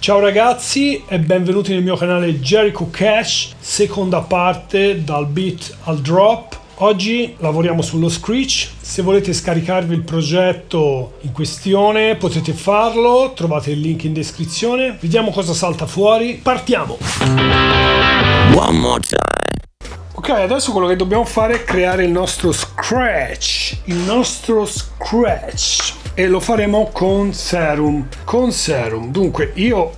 Ciao ragazzi e benvenuti nel mio canale Jericho Cash, seconda parte dal beat al drop. Oggi lavoriamo sullo Screech, se volete scaricarvi il progetto in questione potete farlo, trovate il link in descrizione. Vediamo cosa salta fuori, partiamo! One more time. Ok, adesso quello che dobbiamo fare è creare il nostro Scratch, il nostro Scratch e lo faremo con Serum, con Serum. Dunque io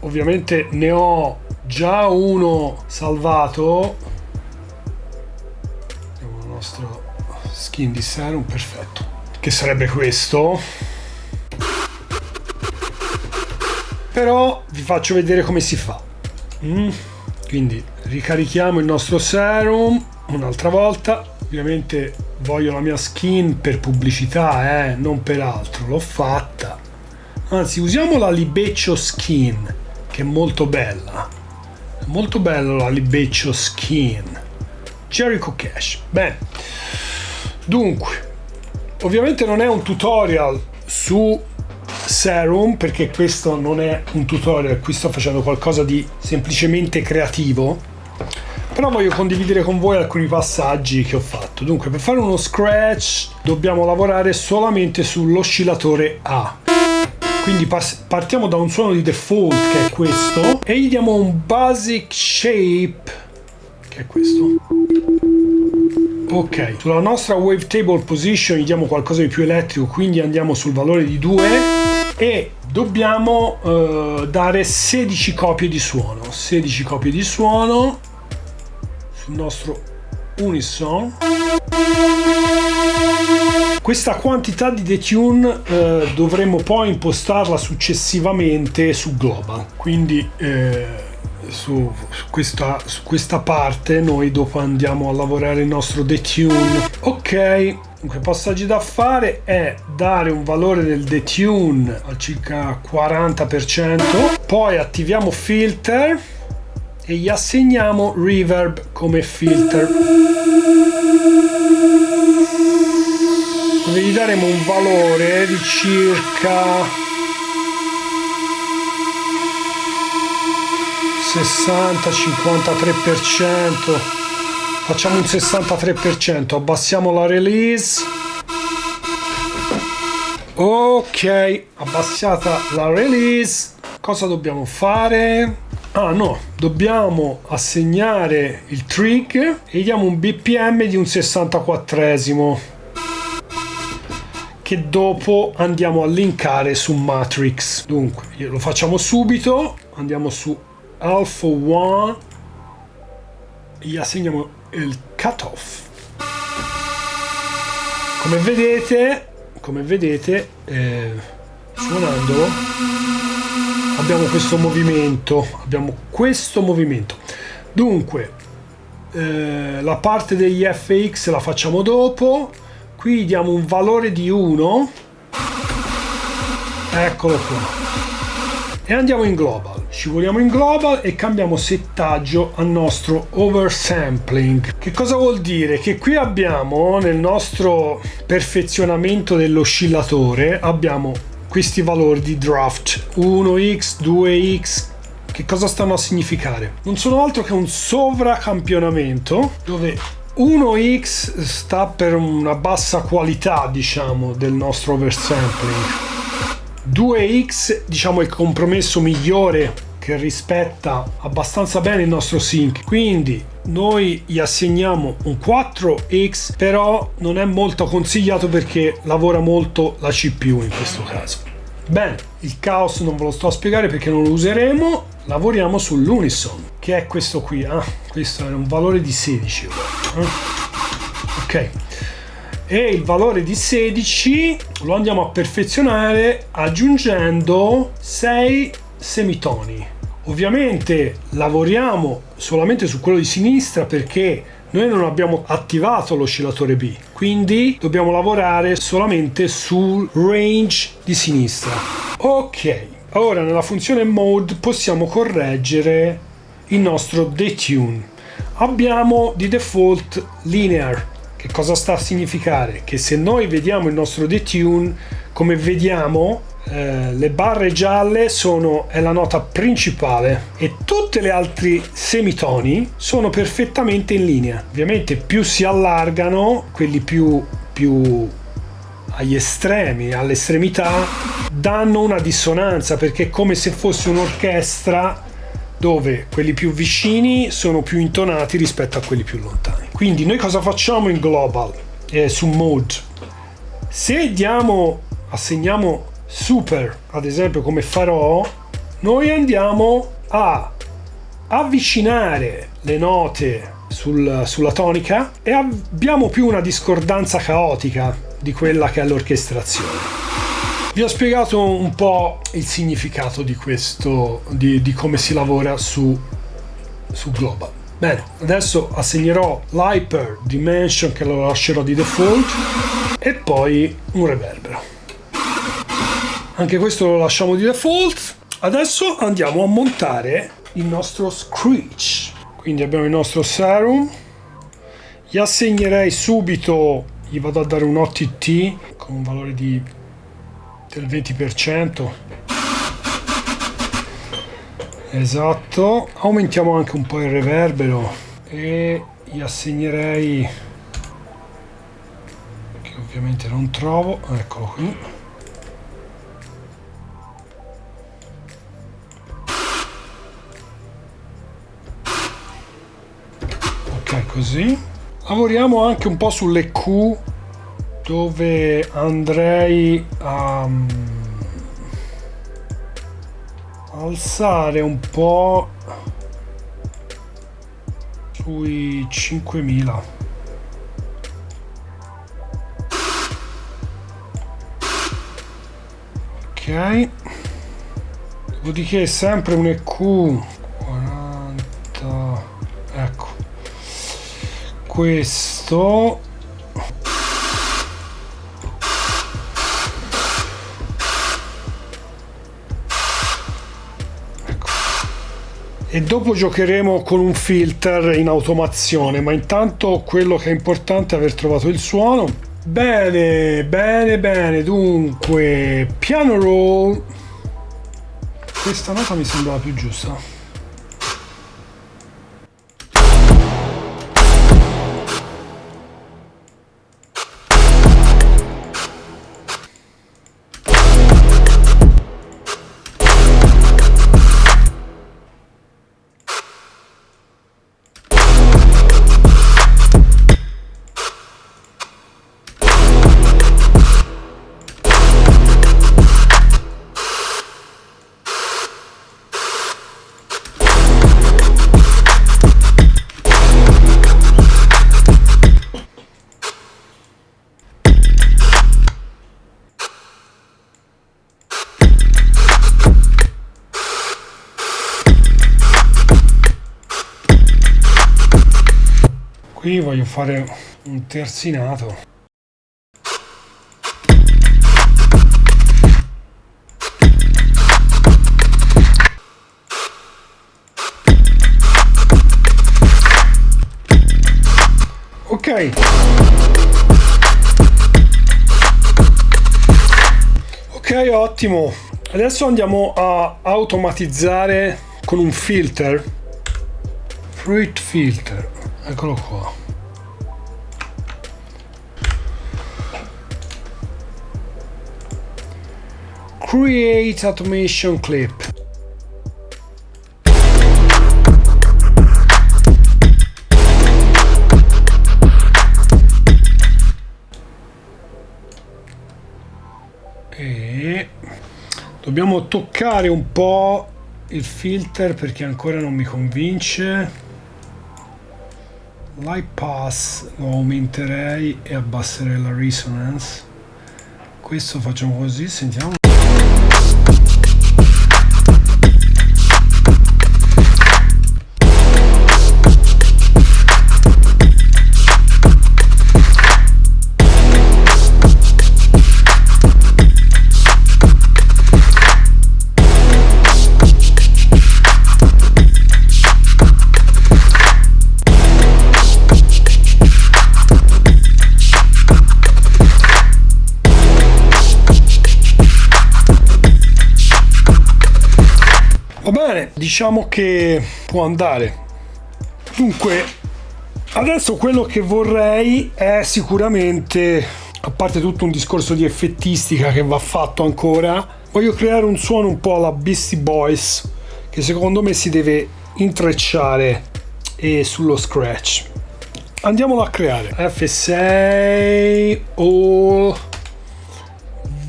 ovviamente ne ho già uno salvato. Nostro skin di serum perfetto. Che sarebbe questo? Però vi faccio vedere come si fa. Mm. quindi ricarichiamo il nostro serum un'altra volta ovviamente voglio la mia skin per pubblicità eh, non per altro l'ho fatta. Anzi usiamo la libeccio skin che è molto bella. È molto bella la libeccio skin. Jericho Cash. Bene, dunque, ovviamente non è un tutorial su Serum perché questo non è un tutorial, qui sto facendo qualcosa di semplicemente creativo, però voglio condividere con voi alcuni passaggi che ho fatto. Dunque, per fare uno scratch dobbiamo lavorare solamente sull'oscillatore A. Quindi partiamo da un suono di default che è questo e gli diamo un basic shape che è questo ok sulla nostra wavetable position gli diamo qualcosa di più elettrico quindi andiamo sul valore di 2 e dobbiamo uh, dare 16 copie di suono 16 copie di suono nostro unison. Questa quantità di detune eh, dovremo poi impostarla successivamente su global. Quindi eh, su, su, questa, su questa parte noi dopo andiamo a lavorare il nostro detune. Ok Dunque, passaggi da fare è dare un valore del detune al circa 40%, poi attiviamo filter e gli assegniamo reverb come filter. Gli daremo un valore di circa 60 53% facciamo un 63% abbassiamo la release. Ok abbassata la release. Cosa dobbiamo fare ah no. Dobbiamo assegnare il trig e diamo un bpm di un 64esimo che dopo andiamo a linkare su matrix. Dunque lo facciamo subito. Andiamo su alpha 1 gli assegniamo il cutoff. Come vedete come vedete eh, suonandolo abbiamo questo movimento abbiamo questo movimento. Dunque eh, la parte degli fx la facciamo dopo. Qui diamo un valore di 1 eccolo qua. E andiamo in global. Scivoliamo in global e cambiamo settaggio al nostro oversampling. Che cosa vuol dire? Che qui abbiamo nel nostro perfezionamento dell'oscillatore abbiamo questi valori di draft. 1x, 2x, che cosa stanno a significare? Non sono altro che un sovracampionamento dove 1x sta per una bassa qualità, diciamo, del nostro oversampling. 2x diciamo il compromesso migliore che rispetta abbastanza bene il nostro sync. Quindi noi gli assegniamo un 4x però non è molto consigliato perché lavora molto la CPU in questo caso. Bene il caos non ve lo sto a spiegare perché non lo useremo. Lavoriamo sull'unison che è questo qui ah, questo è un valore di 16 eh? ok. E il valore di 16 lo andiamo a perfezionare aggiungendo 6 semitoni ovviamente lavoriamo solamente su quello di sinistra perché noi non abbiamo attivato l'oscillatore B quindi dobbiamo lavorare solamente sul range di sinistra. Ok ora nella funzione mode possiamo correggere il nostro detune. Abbiamo di default linear. Che cosa sta a significare? Che se noi vediamo il nostro detune, come vediamo, eh, le barre gialle sono, è la nota principale e tutte le altre semitoni sono perfettamente in linea. Ovviamente più si allargano, quelli più, più agli estremi, all'estremità, danno una dissonanza perché è come se fosse un'orchestra dove quelli più vicini sono più intonati rispetto a quelli più lontani. Quindi noi cosa facciamo in global, eh, su mode? Se diamo, assegniamo super, ad esempio come farò, noi andiamo a avvicinare le note sul, sulla tonica e abbiamo più una discordanza caotica di quella che è l'orchestrazione. Vi ho spiegato un po' il significato di questo, di, di come si lavora su, su Global. Bene, adesso assegnerò l'Hyper Dimension che lo lascerò di default e poi un reverbero. Anche questo lo lasciamo di default. Adesso andiamo a montare il nostro Screech. Quindi abbiamo il nostro Serum. Gli assegnerei subito, gli vado a dare un OTT con un valore di, del 20%. Esatto. Aumentiamo anche un po' il reverbero e gli assegnerei che ovviamente non trovo, eccolo qui così. Lavoriamo anche un po' sulle Q dove andrei a um, alzare un po' sui 5000 ok. Dopodiché sempre un EQ questo. Ecco. e dopo giocheremo con un filter in automazione ma intanto quello che è importante è aver trovato il suono. Bene bene bene. Dunque piano roll. Questa nota mi sembrava più giusta qui voglio fare un terzinato. Ok. Ok ottimo. Adesso andiamo a automatizzare con un filter. Fruit filter. Eccolo qua create automation clip. E dobbiamo toccare un po' il filter perché ancora non mi convince. Light pass lo aumenterei e abbasserei la resonance. Questo facciamo così sentiamo diciamo che può andare. Dunque, adesso quello che vorrei è sicuramente, a parte tutto un discorso di effettistica che va fatto ancora, voglio creare un suono un po' alla Beastie Boys che secondo me si deve intrecciare e sullo scratch. Andiamolo a creare. F6 all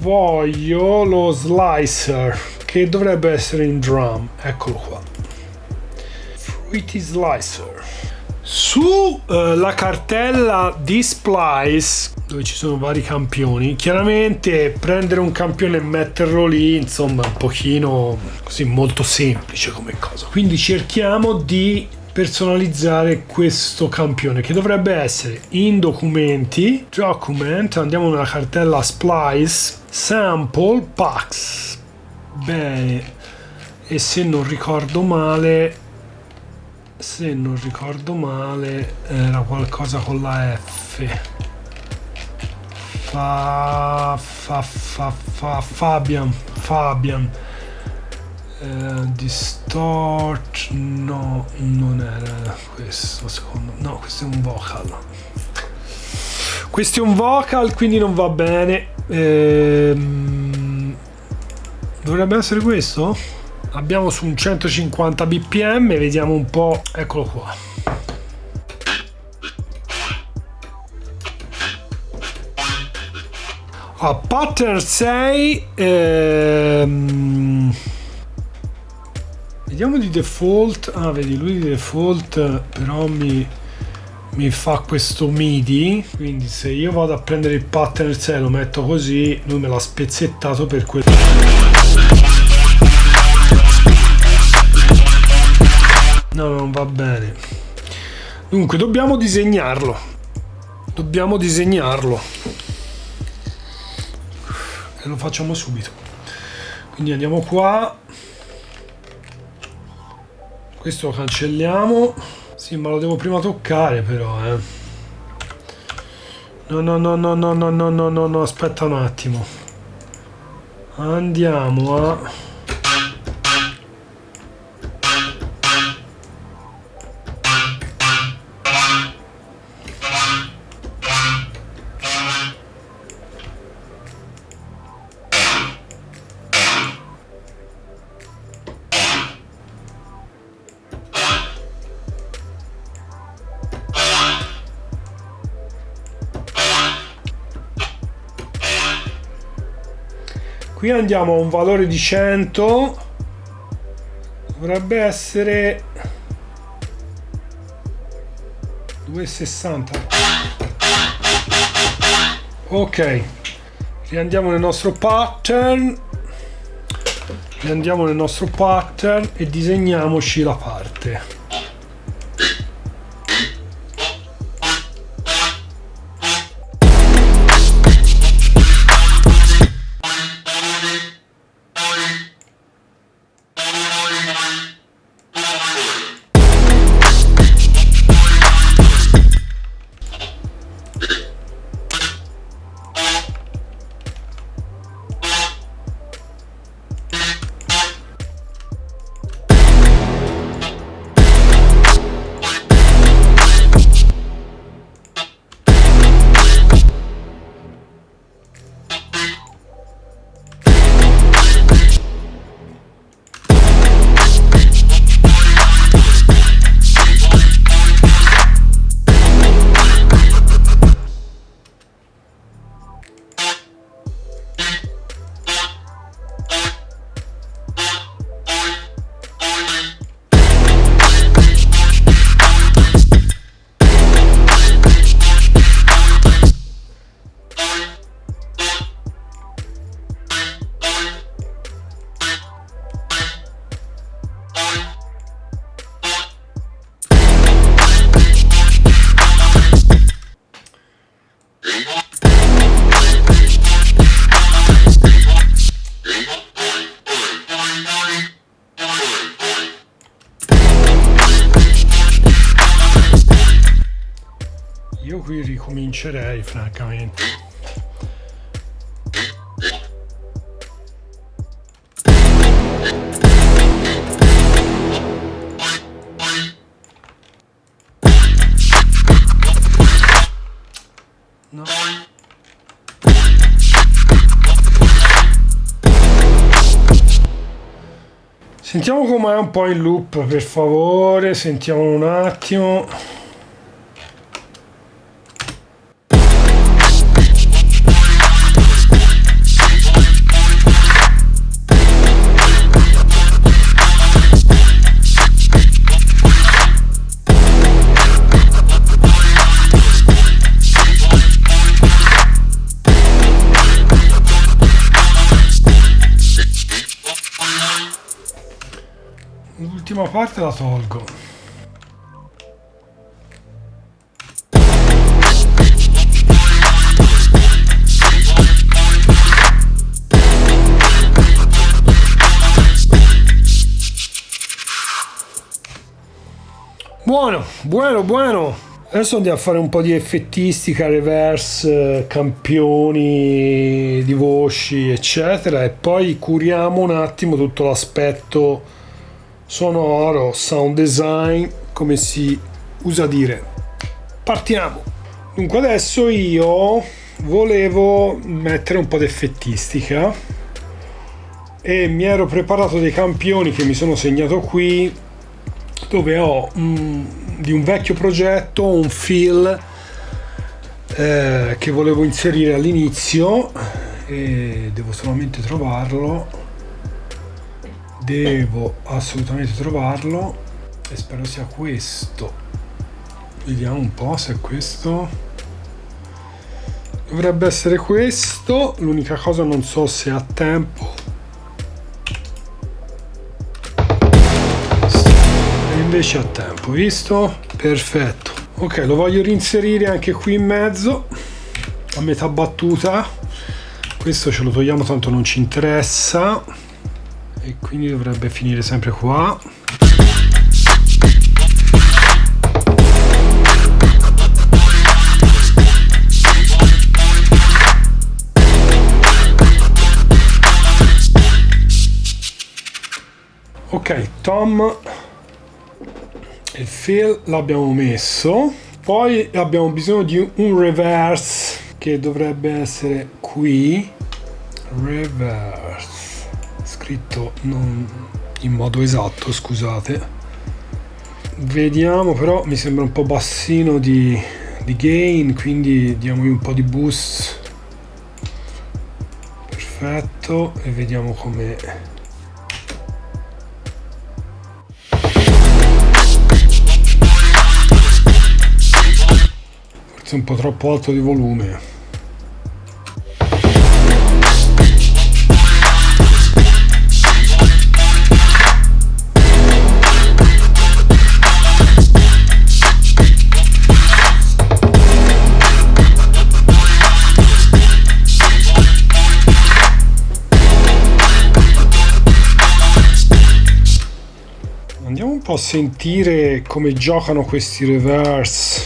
voglio lo slicer che dovrebbe essere in drum. Eccolo qua. Fruity slicer. Su uh, la cartella di Splice dove ci sono vari campioni chiaramente prendere un campione e metterlo lì insomma un pochino così molto semplice come cosa quindi cerchiamo di personalizzare questo campione che dovrebbe essere in documenti document andiamo nella cartella splice sample packs bene. E se non ricordo male se non ricordo male era qualcosa con la F. Fa fa fa fa Fabian Fabian. Eh, distort no non era questo secondo no questo è un vocal. Questo è un vocal quindi non va bene. Ehm, dovrebbe essere questo? Abbiamo su un 150 bpm vediamo un po' eccolo qua. A pattern 6 ehm, vediamo di default. Ah vedi lui di default però mi, mi fa questo midi. Quindi se io vado a prendere il pattern 6 lo metto così lui me l'ha spezzettato per quello no non va bene. Dunque dobbiamo disegnarlo. Dobbiamo disegnarlo. E lo facciamo subito. Quindi andiamo qua. Questo lo cancelliamo. Sì ma lo devo prima toccare però eh. no no no no no no no no no no aspetta un attimo. Andiamo a qui andiamo a un valore di 100 dovrebbe essere 2,60 ok. Riandiamo nel nostro pattern. Riandiamo nel nostro pattern e disegniamoci la parte No. Sentiamo com'è un po' il loop, per favore, sentiamo un attimo. Parte la tolgo. Buono, buono, buono. Adesso andiamo a fare un po' di effettistica, reverse, campioni di voci, eccetera, e poi curiamo un attimo tutto l'aspetto sonoro, sound design, come si usa dire. Partiamo. Dunque adesso io volevo mettere un po' di effettistica e mi ero preparato dei campioni che mi sono segnato qui dove ho mm, di un vecchio progetto un fill eh, che volevo inserire all'inizio e devo solamente trovarlo devo assolutamente trovarlo e spero sia questo. Vediamo un po' se è questo dovrebbe essere questo. L'unica cosa non so se ha tempo. E invece ha tempo visto? Perfetto. Ok lo voglio reinserire anche qui in mezzo a metà battuta. Questo ce lo togliamo tanto non ci interessa e quindi dovrebbe finire sempre qua. Ok Tom il fill l'abbiamo messo. Poi abbiamo bisogno di un reverse che dovrebbe essere qui. Reverse scritto non in modo esatto scusate. Vediamo però mi sembra un po' bassino di, di gain quindi diamogli un po' di boost. Perfetto e vediamo come forse un po' troppo alto di volume sentire come giocano questi reverse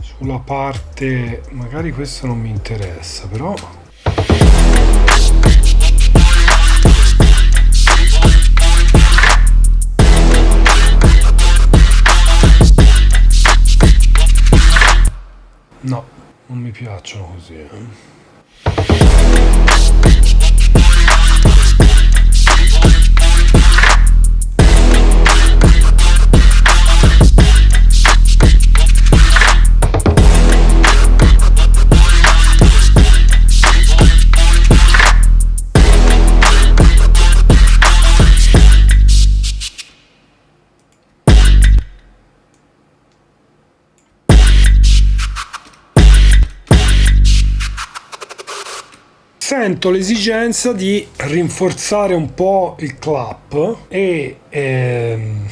sulla parte magari questo non mi interessa però no non mi piacciono così eh. Sento l'esigenza di rinforzare un po' il clap e ehm,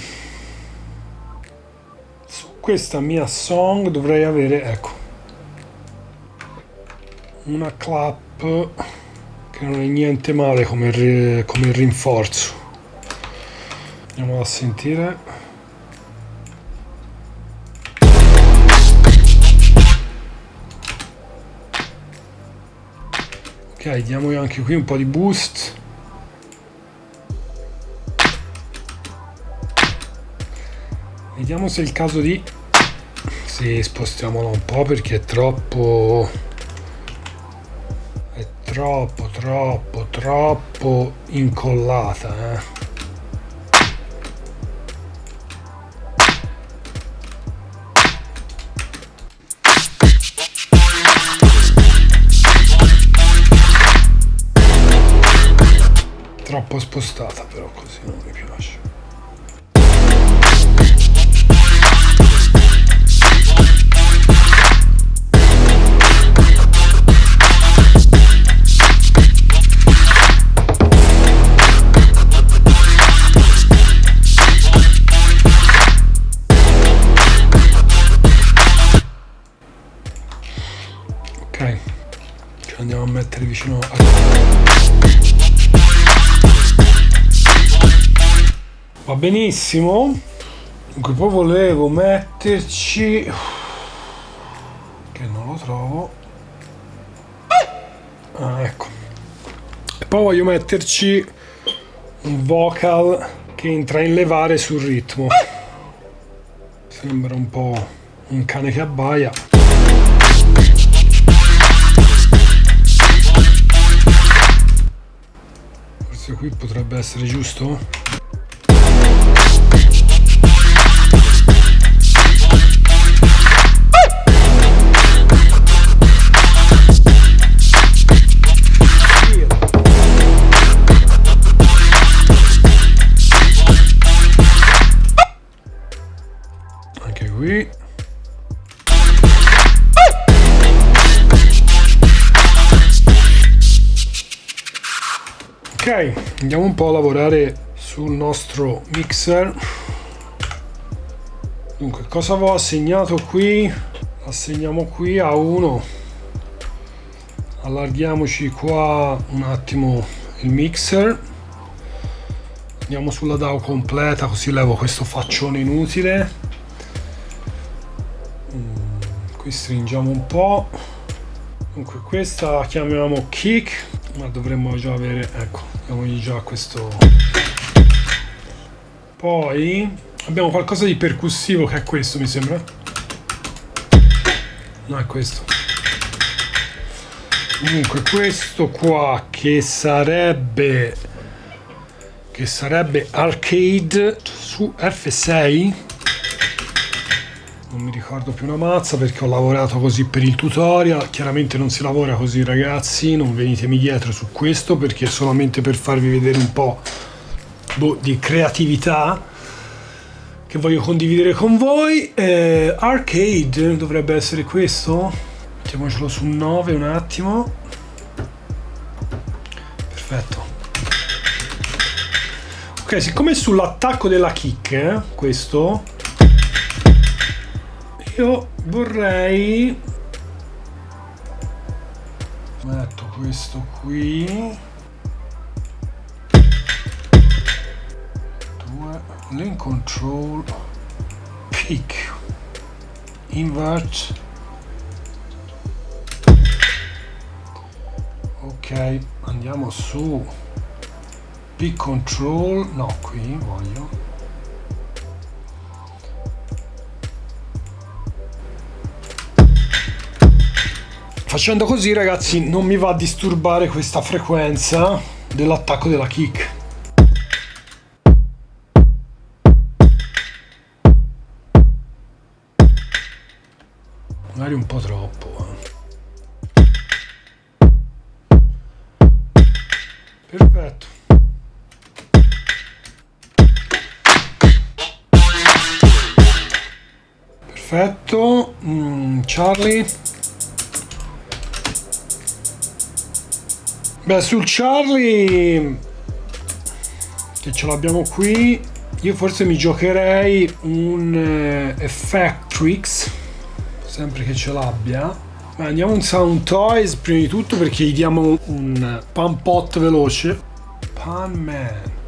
su questa mia song dovrei avere ecco una clap che non è niente male come, come rinforzo. Andiamo a sentire ok diamogli anche qui un po' di boost vediamo se è il caso di sì, spostiamolo un po' perché è troppo è troppo troppo troppo incollata eh. Po' spostata però così non mi piace. Ok ci andiamo a mettere vicino a va benissimo. Dunque poi volevo metterci che non lo trovo. Ah ecco. E poi voglio metterci un vocal che entra in levare sul ritmo. Sembra un po' un cane che abbaia. Forse qui potrebbe essere giusto qui. Ok andiamo un po' a lavorare sul nostro mixer. Dunque cosa avevo assegnato qui? Assegniamo qui a 1 allarghiamoci qua un attimo il mixer. Andiamo sulla DAO completa così levo questo faccione inutile qui stringiamo un po' dunque questa la chiamiamo kick ma dovremmo già avere ecco diamogli già questo. Poi abbiamo qualcosa di percussivo che è questo mi sembra. No è questo. Comunque questo qua che sarebbe che sarebbe arcade su F6 non mi ricordo più una mazza perché ho lavorato così per il tutorial. Chiaramente non si lavora così ragazzi non venitemi dietro su questo perché è solamente per farvi vedere un po' boh, di creatività che voglio condividere con voi. Eh, arcade dovrebbe essere questo? Mettiamocelo su 9 un attimo. Perfetto. Ok siccome sull'attacco della kick eh, questo io vorrei metto questo qui. Due. Link control. Pick. Invert. Ok andiamo su. Pick control. No qui voglio Facendo così ragazzi non mi va a disturbare questa frequenza dell'attacco della kick. Magari un po' troppo. Eh. Perfetto. Perfetto. Mm, Charlie. Beh, sul Charlie, che ce l'abbiamo qui, io forse mi giocherei un eh, Effectrix, sempre che ce l'abbia. Beh, andiamo un Sound Toys prima di tutto perché gli diamo un pan pot veloce. Pan Man.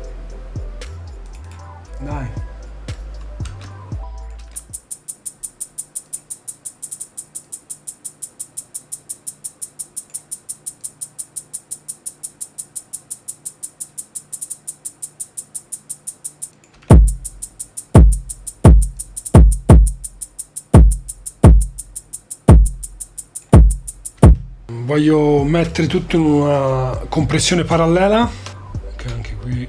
Voglio mettere tutto in una compressione parallela ok anche qui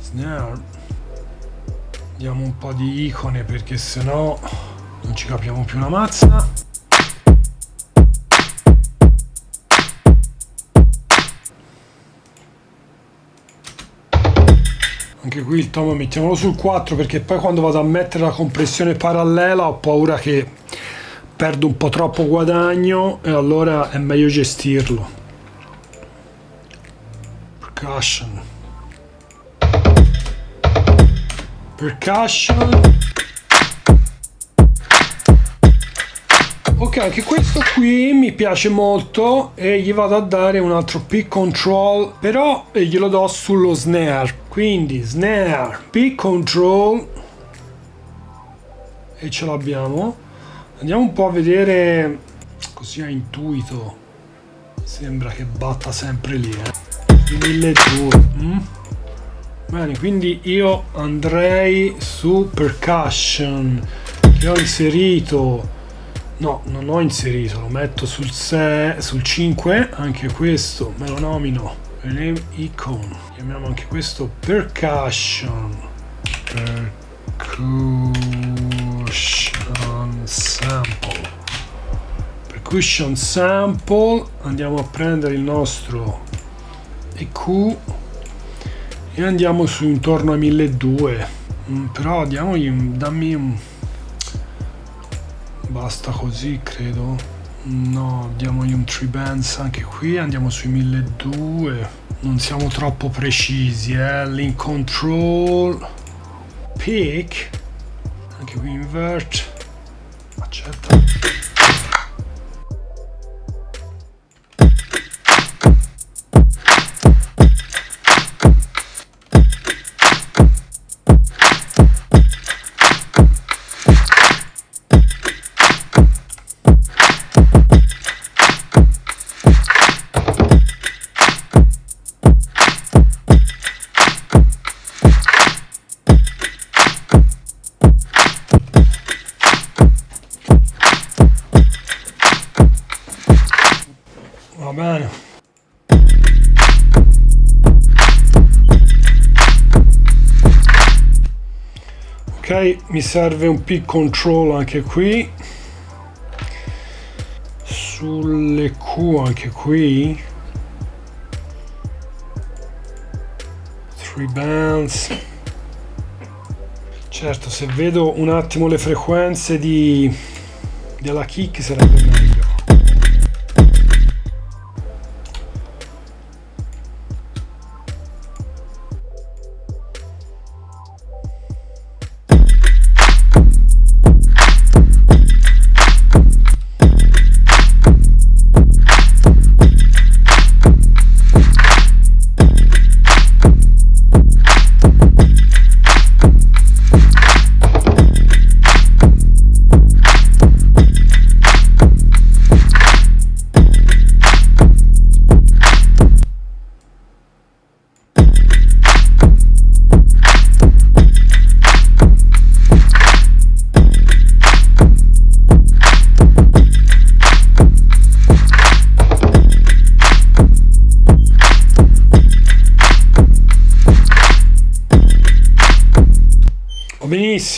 snare. Diamo un po' di icone perché sennò non ci capiamo più una mazza. Anche qui il tomo mettiamolo sul 4 perché poi quando vado a mettere la compressione parallela ho paura che perdo un po' troppo guadagno e allora è meglio gestirlo. Percussion percussion ok anche questo qui mi piace molto e gli vado a dare un altro pick control però glielo do sullo snare. Quindi snare pick control e ce l'abbiamo andiamo un po' a vedere così a intuito. Sembra che batta sempre lì eh. 1200 mm? bene quindi io andrei su percussion. Che ho inserito no non ho inserito lo metto sul 6 sul 5 anche questo me lo nomino rename icon. Chiamiamo anche questo percussion. Percussion sample. Percussion sample. Andiamo a prendere il nostro EQ e andiamo su intorno a 1200 mm, però diamogli dammi un basta così credo. No diamogli un tree bands anche qui. Andiamo sui 1200 non siamo troppo precisi eh. Link control. Pick. Anche qui invert budget serve un pick control anche qui. Sulle Q anche qui. 3 bands. Certo se vedo un attimo le frequenze di della kick sarebbe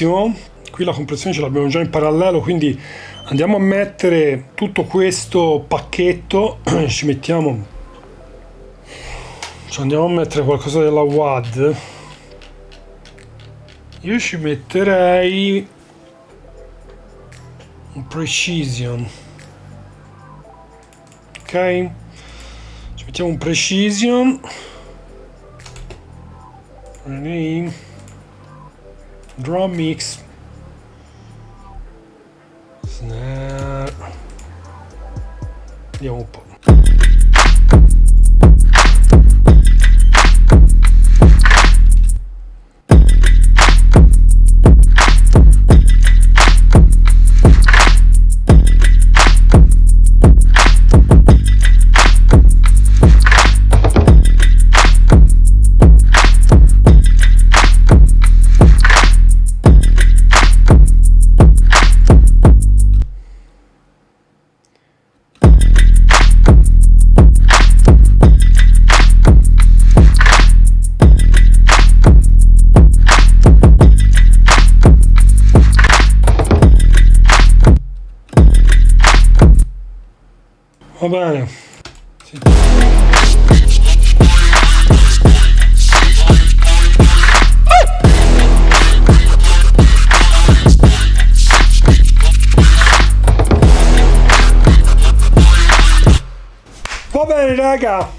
benissimo qui la compressione ce l'abbiamo già in parallelo quindi andiamo a mettere tutto questo pacchetto. Ci mettiamo. Ci andiamo a mettere qualcosa della WAD io ci metterei un precision. Ok? Ci mettiamo un precision. Rename drum mix. Snare vediamo un po' raga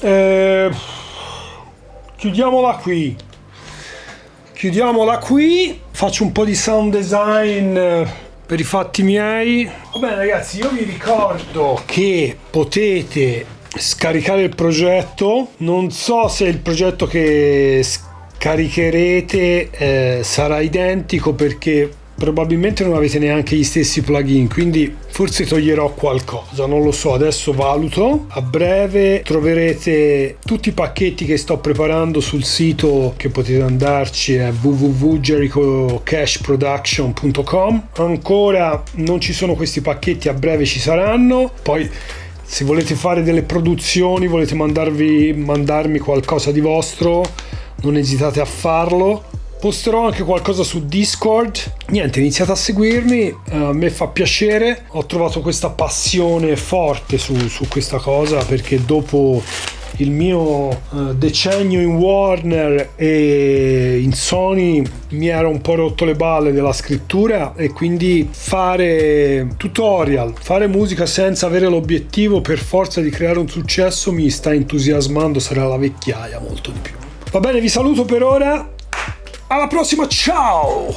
eh, chiudiamola qui. Chiudiamola qui faccio un po' di sound design eh, per i fatti miei. Va bene ragazzi io vi ricordo che potete scaricare il progetto. Non so se il progetto che scaricherete eh, sarà identico perché probabilmente non avete neanche gli stessi plugin quindi forse toglierò qualcosa non lo so adesso valuto. A breve troverete tutti i pacchetti che sto preparando sul sito che potete andarci è www.jerichocashproduction.com ancora non ci sono questi pacchetti a breve ci saranno. Poi se volete fare delle produzioni volete mandarvi mandarmi qualcosa di vostro non esitate a farlo posterò anche qualcosa su Discord. Niente, iniziate a seguirmi, uh, a me fa piacere. Ho trovato questa passione forte su, su questa cosa perché dopo il mio uh, decennio in Warner e in Sony mi era un po' rotto le balle della scrittura e quindi fare tutorial, fare musica senza avere l'obiettivo per forza di creare un successo mi sta entusiasmando, sarà la vecchiaia molto di più. Va bene, vi saluto per ora alla prossima, ciao!